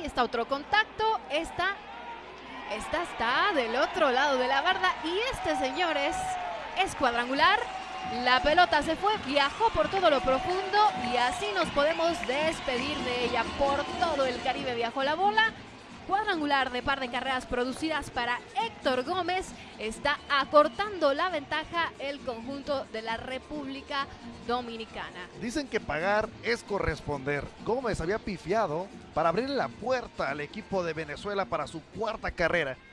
Ahí está otro contacto. Esta, esta está del otro lado de la barda. Y este, señores, es cuadrangular. La pelota se fue, viajó por todo lo profundo y así nos podemos despedir de ella. Por todo el Caribe viajó la bola cuadrangular de par de carreras producidas para Héctor Gómez está acortando la ventaja el conjunto de la República Dominicana. Dicen que pagar es corresponder. Gómez había pifiado para abrirle la puerta al equipo de Venezuela para su cuarta carrera.